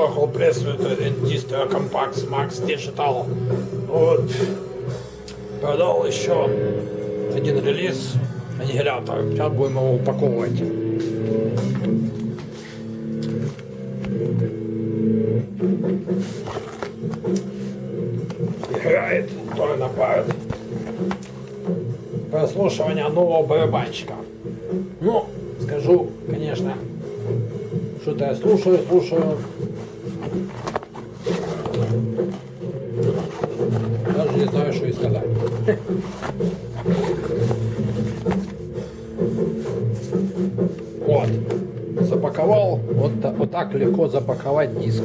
приехал прессует Distro Compact Max Digital. Вот. Продал еще один релиз аннигилятор. Сейчас будем его упаковывать. Играет тоже напарит. Прослушивание нового барабанщика. Ну, скажу, конечно, что-то я слушаю, слушаю. Вот. Запаковал. Вот, вот так легко запаковать диск.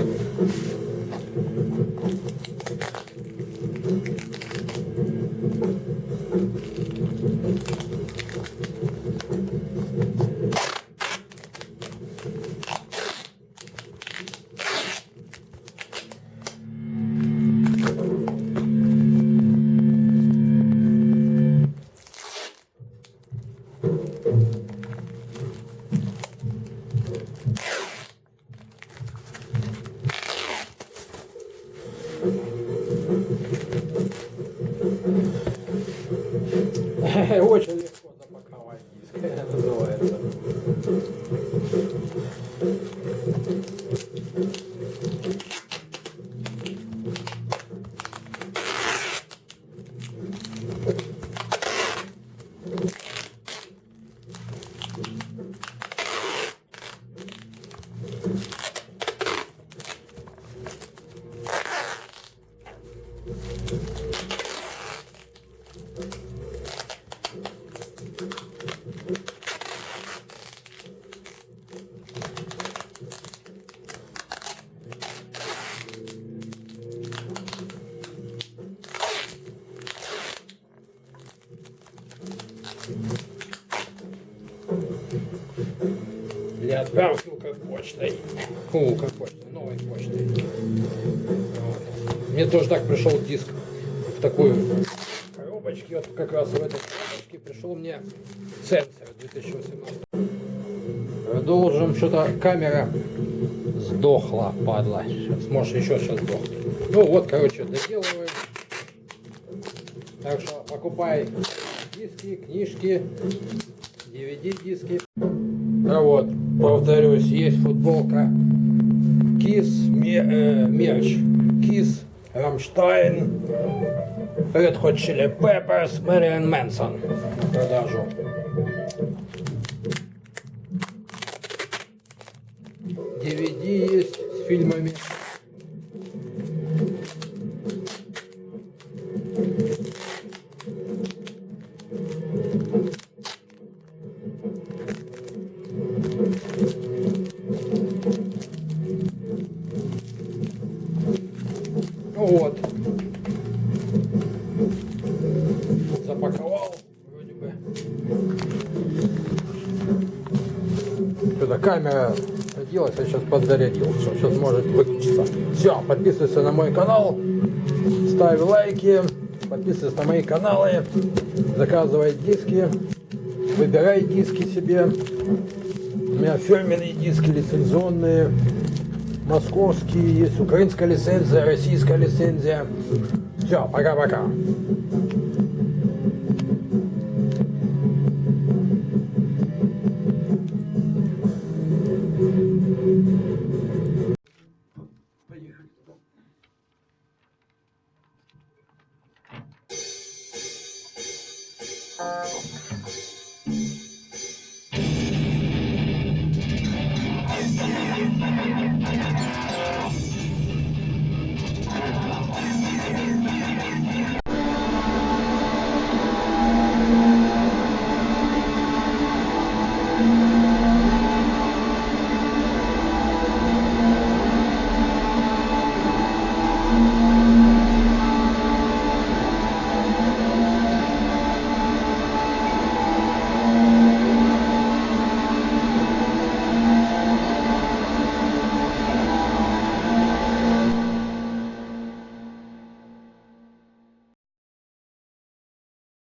Очень легко запаковать диск, называется. Для отправки как почтой. Фу, как почтой, новой почтой. Вот. Мне тоже так пришел диск в такую коробочке. Вот как раз в этой коробочке пришел мне сенсор 2018. Продолжим. Что-то камера сдохла, падла. Сейчас, может, еще сейчас сдохнет. Ну вот, короче, доделываем. Так что покупай диски, книжки, DVD-диски. А вот, повторюсь, есть футболка Kiss э, мерч. Kiss, Рамштайн, Red Hot Chili Peppers, Мэриан Мэнсон продажу. DVD есть с фильмами. Что-то камера оделась, я сейчас подзарядил. Все, сейчас может выключиться. Все, подписывайся на мой канал, ставь лайки, подписывайся на мои каналы, заказывай диски, выбирай диски себе. У меня фирменные диски лицензионные московские, есть украинская лицензия, российская лицензия. Все, пока-пока.